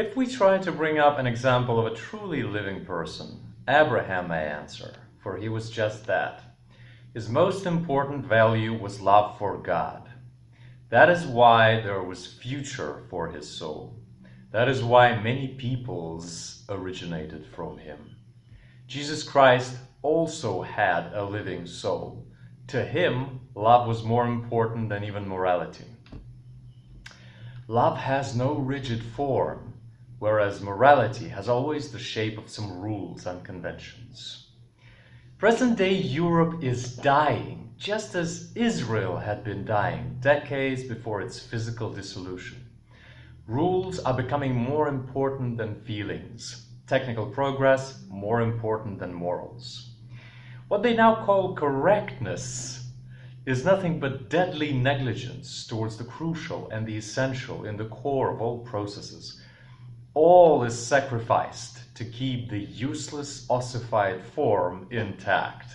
If we try to bring up an example of a truly living person, Abraham may answer, for he was just that. His most important value was love for God. That is why there was future for his soul. That is why many peoples originated from him. Jesus Christ also had a living soul. To him, love was more important than even morality. Love has no rigid form, whereas morality has always the shape of some rules and conventions. Present day Europe is dying, just as Israel had been dying decades before its physical dissolution. Rules are becoming more important than feelings. Technical progress more important than morals. What they now call correctness is nothing but deadly negligence towards the crucial and the essential in the core of all processes. All is sacrificed to keep the useless ossified form intact.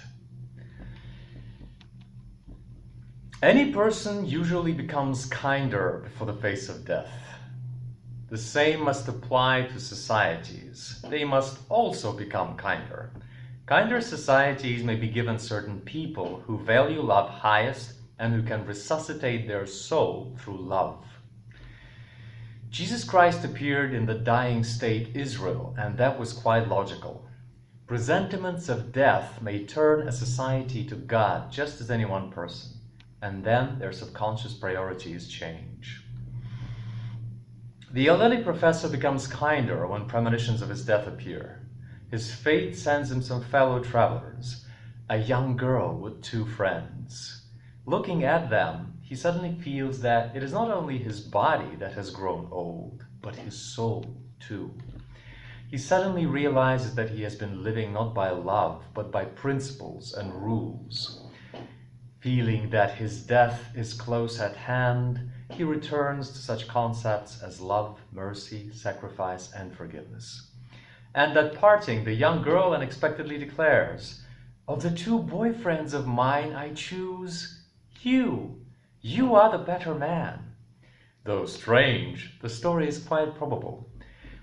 Any person usually becomes kinder before the face of death. The same must apply to societies. They must also become kinder. Kinder societies may be given certain people who value love highest and who can resuscitate their soul through love. Jesus Christ appeared in the dying state Israel, and that was quite logical. Presentiments of death may turn a society to God just as any one person, and then their subconscious priorities change. The elderly professor becomes kinder when premonitions of his death appear. His fate sends him some fellow travelers, a young girl with two friends. Looking at them, he suddenly feels that it is not only his body that has grown old, but his soul too. He suddenly realizes that he has been living not by love, but by principles and rules. Feeling that his death is close at hand, he returns to such concepts as love, mercy, sacrifice, and forgiveness. And at parting, the young girl unexpectedly declares, Of the two boyfriends of mine, I choose you. You are the better man. Though strange, the story is quite probable.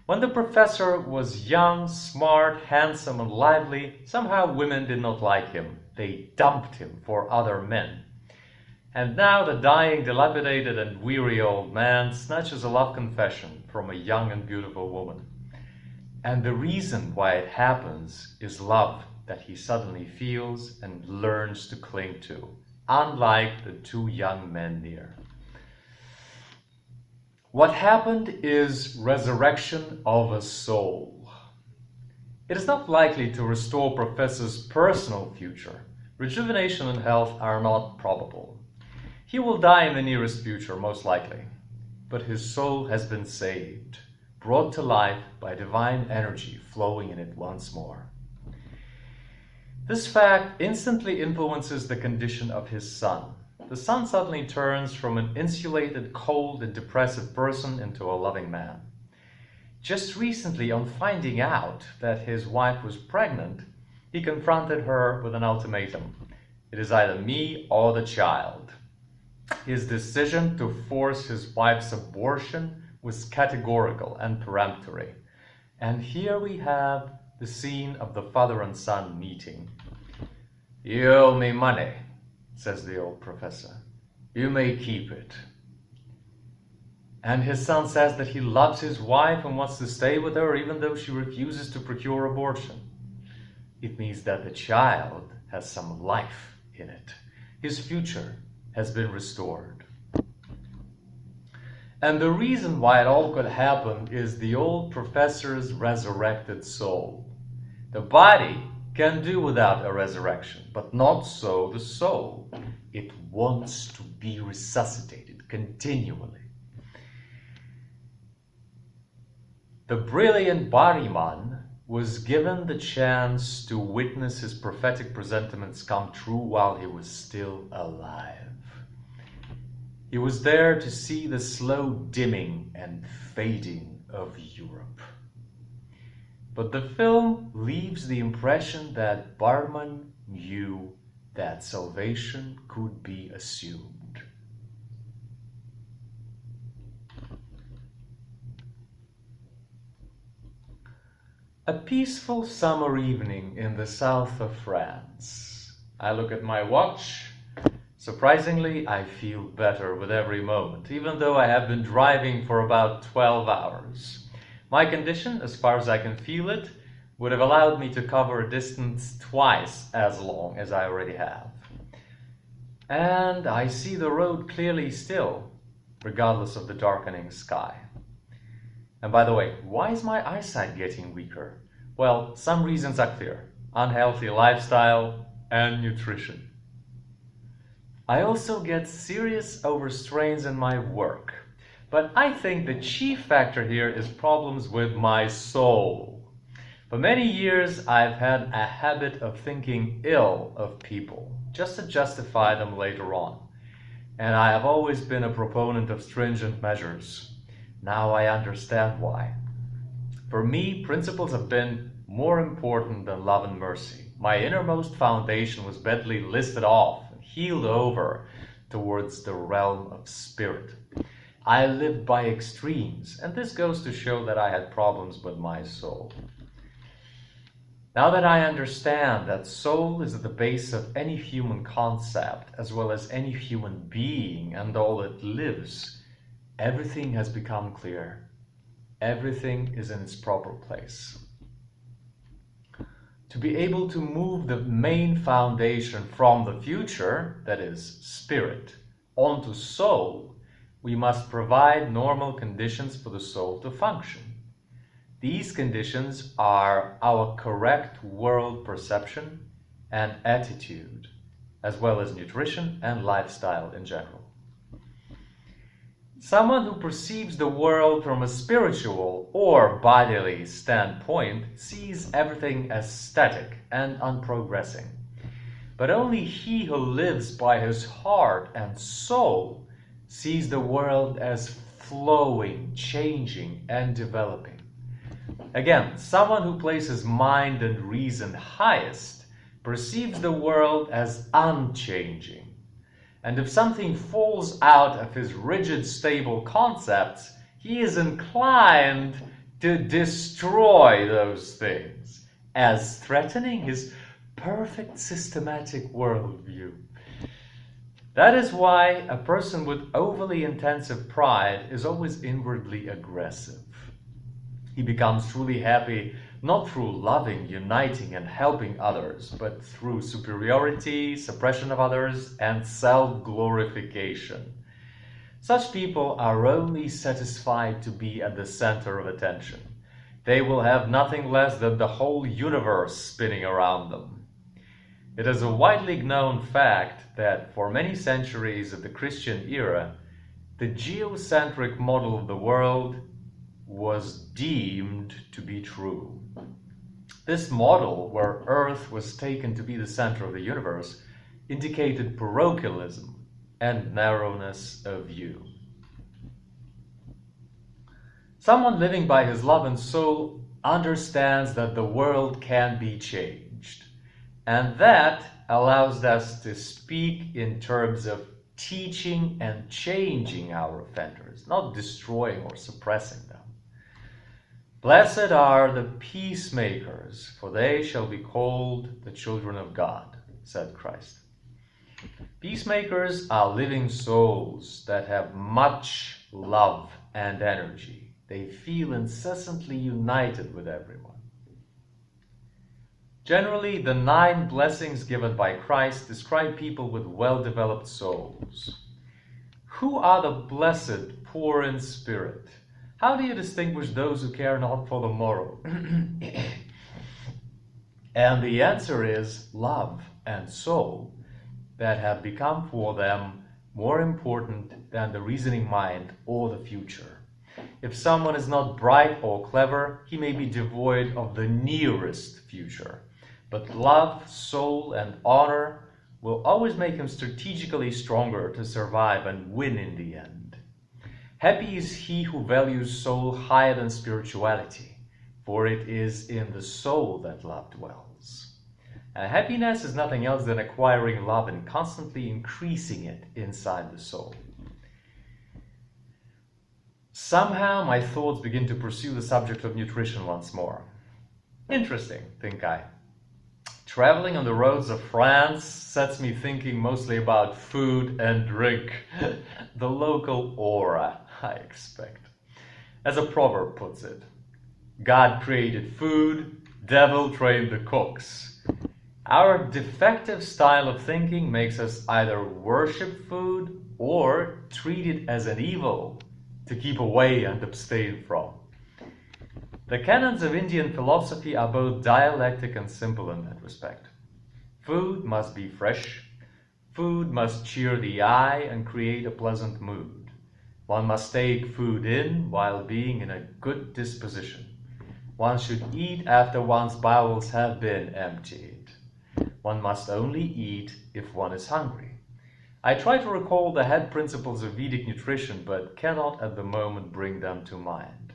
When the professor was young, smart, handsome, and lively, somehow women did not like him. They dumped him for other men. And now the dying, dilapidated, and weary old man snatches a love confession from a young and beautiful woman. And the reason why it happens is love that he suddenly feels and learns to cling to unlike the two young men near. What happened is resurrection of a soul. It is not likely to restore Professor's personal future. Rejuvenation and health are not probable. He will die in the nearest future, most likely. But his soul has been saved, brought to life by divine energy flowing in it once more. This fact instantly influences the condition of his son. The son suddenly turns from an insulated, cold, and depressive person into a loving man. Just recently, on finding out that his wife was pregnant, he confronted her with an ultimatum. It is either me or the child. His decision to force his wife's abortion was categorical and peremptory. And here we have the scene of the father and son meeting. You owe me money, says the old professor. You may keep it. And his son says that he loves his wife and wants to stay with her even though she refuses to procure abortion. It means that the child has some life in it. His future has been restored. And the reason why it all could happen is the old professor's resurrected soul. The body can do without a resurrection, but not so the soul. It wants to be resuscitated continually. The brilliant Bergman was given the chance to witness his prophetic presentiments come true while he was still alive. He was there to see the slow dimming and fading of Europe. But the film leaves the impression that Bergman knew that salvation could be assumed. A peaceful summer evening in the south of France. I look at my watch. Surprisingly, I feel better with every moment, even though I have been driving for about 12 hours. My condition, as far as I can feel it, would have allowed me to cover a distance twice as long as I already have. And I see the road clearly still, regardless of the darkening sky. And by the way, why is my eyesight getting weaker? Well, some reasons are clear. Unhealthy lifestyle and nutrition. I also get serious overstrains in my work. But I think the chief factor here is problems with my soul. For many years, I've had a habit of thinking ill of people, just to justify them later on. And I have always been a proponent of stringent measures. Now I understand why. For me, principles have been more important than love and mercy. My innermost foundation was badly listed off and healed over towards the realm of spirit. I lived by extremes, and this goes to show that I had problems with my soul. Now that I understand that soul is at the base of any human concept, as well as any human being and all that lives, everything has become clear. Everything is in its proper place. To be able to move the main foundation from the future, that is spirit, onto soul, we must provide normal conditions for the soul to function. These conditions are our correct world perception and attitude, as well as nutrition and lifestyle in general. Someone who perceives the world from a spiritual or bodily standpoint sees everything as static and unprogressing. But only he who lives by his heart and soul sees the world as flowing, changing, and developing. Again, someone who places mind and reason highest perceives the world as unchanging and if something falls out of his rigid, stable concepts, he is inclined to destroy those things as threatening his perfect systematic worldview. That is why a person with overly intensive pride is always inwardly aggressive. He becomes truly happy not through loving, uniting, and helping others, but through superiority, suppression of others, and self-glorification. Such people are only satisfied to be at the center of attention. They will have nothing less than the whole universe spinning around them. It is a widely known fact that for many centuries of the Christian era, the geocentric model of the world was deemed to be true. This model, where Earth was taken to be the center of the universe, indicated parochialism and narrowness of view. Someone living by his love and soul understands that the world can be changed. And that allows us to speak in terms of teaching and changing our offenders, not destroying or suppressing them. Blessed are the peacemakers, for they shall be called the children of God, said Christ. Peacemakers are living souls that have much love and energy. They feel incessantly united with everyone. Generally, the nine blessings given by Christ describe people with well-developed souls. Who are the blessed poor in spirit? How do you distinguish those who care not for the morrow? and the answer is love and soul that have become for them more important than the reasoning mind or the future. If someone is not bright or clever, he may be devoid of the nearest future. But love, soul, and honor will always make him strategically stronger to survive and win in the end. Happy is he who values soul higher than spirituality, for it is in the soul that love dwells. And happiness is nothing else than acquiring love and constantly increasing it inside the soul. Somehow my thoughts begin to pursue the subject of nutrition once more. Interesting, think I. Traveling on the roads of France sets me thinking mostly about food and drink, the local aura, I expect. As a proverb puts it, God created food, devil trained the cooks. Our defective style of thinking makes us either worship food or treat it as an evil to keep away and abstain from. The canons of Indian philosophy are both dialectic and simple in that respect. Food must be fresh. Food must cheer the eye and create a pleasant mood. One must take food in while being in a good disposition. One should eat after one's bowels have been emptied. One must only eat if one is hungry. I try to recall the head principles of Vedic nutrition, but cannot at the moment bring them to mind.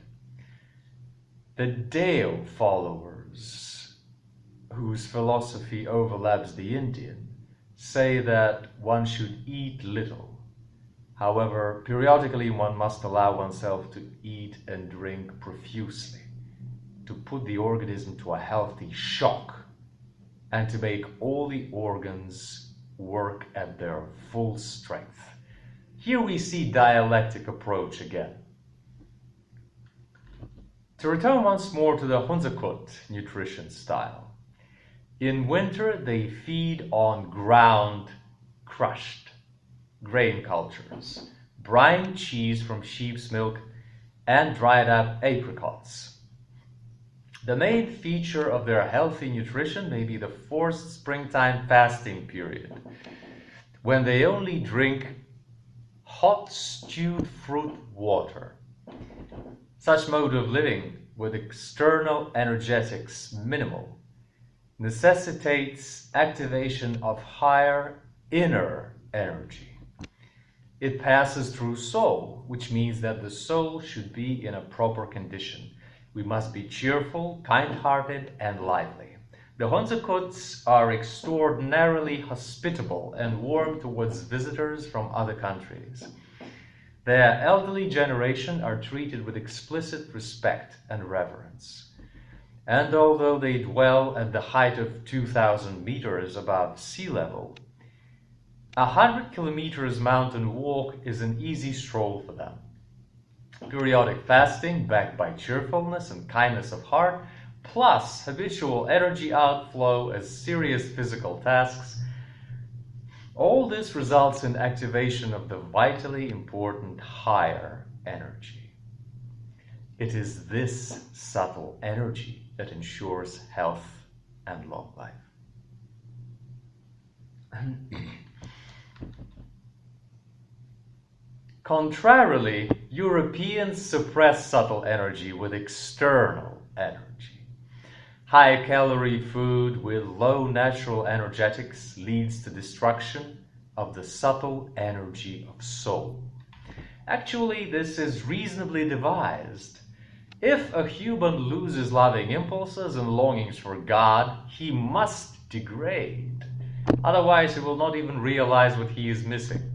The Dao followers, whose philosophy overlaps the Indian, say that one should eat little. However, periodically one must allow oneself to eat and drink profusely, to put the organism to a healthy shock, and to make all the organs work at their full strength. Here we see dialectic approach again. To return once more to the Hunzakut nutrition style. In winter, they feed on ground crushed grain cultures, brine cheese from sheep's milk, and dried up apricots. The main feature of their healthy nutrition may be the forced springtime fasting period, when they only drink hot stewed fruit water such mode of living with external energetics minimal necessitates activation of higher inner energy. It passes through soul, which means that the soul should be in a proper condition. We must be cheerful, kind-hearted, and lively. The Hunzakuts are extraordinarily hospitable and warm towards visitors from other countries. Their elderly generation are treated with explicit respect and reverence. And although they dwell at the height of 2,000 meters above sea level, a hundred kilometers mountain walk is an easy stroll for them. Periodic fasting, backed by cheerfulness and kindness of heart, plus habitual energy outflow as serious physical tasks, all this results in activation of the vitally important higher energy. It is this subtle energy that ensures health and long life. Contrarily, Europeans suppress subtle energy with external energy. High calorie food with low natural energetics leads to destruction of the subtle energy of soul. Actually, this is reasonably devised. If a human loses loving impulses and longings for God, he must degrade. Otherwise, he will not even realize what he is missing.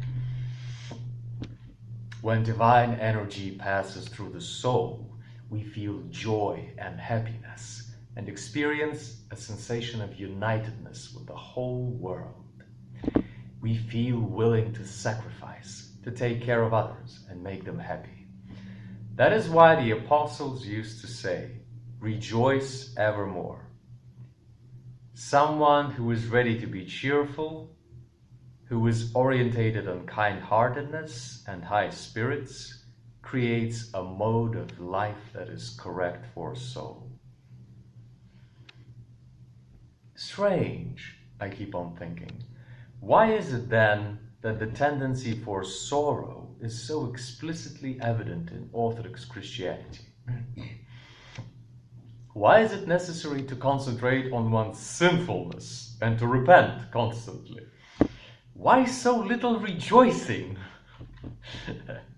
When divine energy passes through the soul, we feel joy and happiness and experience a sensation of unitedness with the whole world. We feel willing to sacrifice, to take care of others and make them happy. That is why the apostles used to say, rejoice evermore. Someone who is ready to be cheerful, who is orientated on kind-heartedness and high spirits, creates a mode of life that is correct for a soul. Strange, I keep on thinking. Why is it then that the tendency for sorrow is so explicitly evident in Orthodox Christianity? Why is it necessary to concentrate on one's sinfulness and to repent constantly? Why so little rejoicing?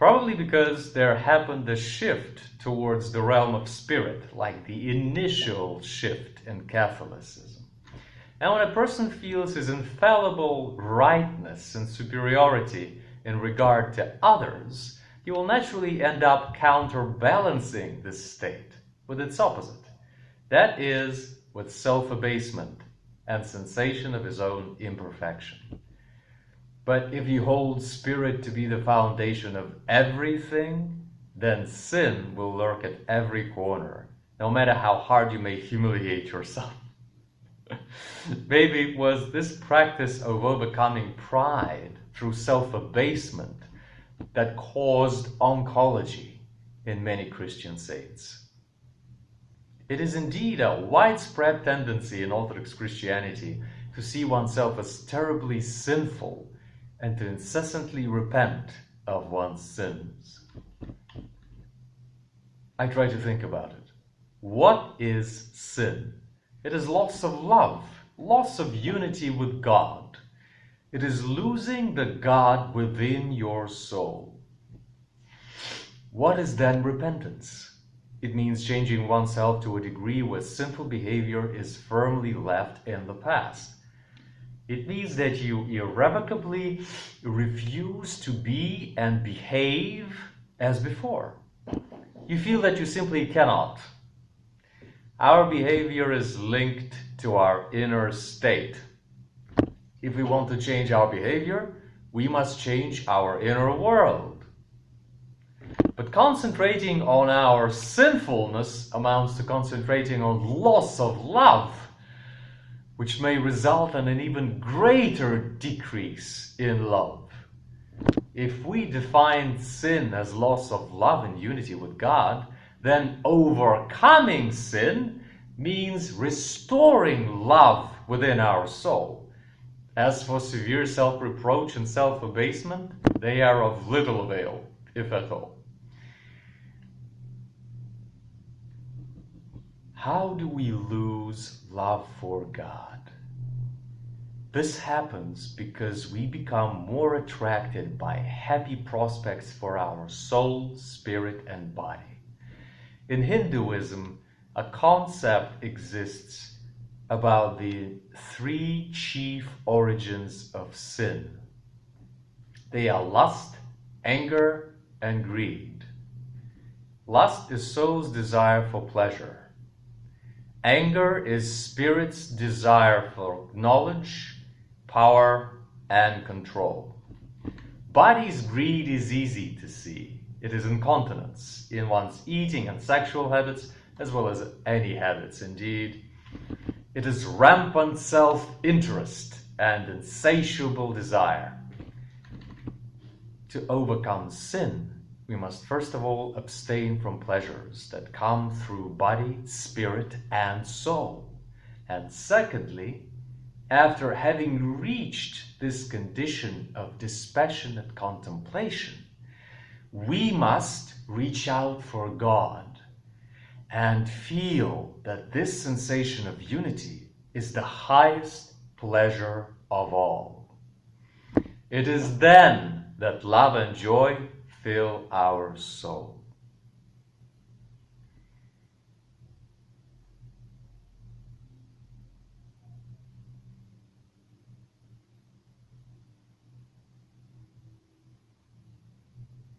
Probably because there happened a shift towards the realm of spirit, like the initial shift in Catholicism. And when a person feels his infallible rightness and superiority in regard to others, he will naturally end up counterbalancing this state with its opposite, That is, with self abasement and sensation of his own imperfection. But if you hold spirit to be the foundation of everything, then sin will lurk at every corner, no matter how hard you may humiliate yourself. Maybe it was this practice of overcoming pride through self abasement that caused oncology in many Christian saints. It is indeed a widespread tendency in Orthodox Christianity to see oneself as terribly sinful and to incessantly repent of one's sins. I try to think about it. What is sin? It is loss of love, loss of unity with God. It is losing the God within your soul. What is then repentance? It means changing oneself to a degree where sinful behavior is firmly left in the past. It means that you irrevocably refuse to be and behave as before. You feel that you simply cannot. Our behavior is linked to our inner state. If we want to change our behavior, we must change our inner world. But concentrating on our sinfulness amounts to concentrating on loss of love which may result in an even greater decrease in love. If we define sin as loss of love and unity with God, then overcoming sin means restoring love within our soul. As for severe self reproach and self abasement, they are of little avail, if at all. How do we lose love for God? This happens because we become more attracted by happy prospects for our soul, spirit, and body. In Hinduism, a concept exists about the three chief origins of sin. They are lust, anger, and greed. Lust is soul's desire for pleasure. Anger is spirit's desire for knowledge, power, and control. Body's greed is easy to see. It is incontinence in one's eating and sexual habits, as well as any habits indeed. It is rampant self interest and insatiable desire. To overcome sin, we must first of all abstain from pleasures that come through body, spirit, and soul. And secondly, after having reached this condition of dispassionate contemplation, we must reach out for God and feel that this sensation of unity is the highest pleasure of all. It is then that love and joy fill our soul.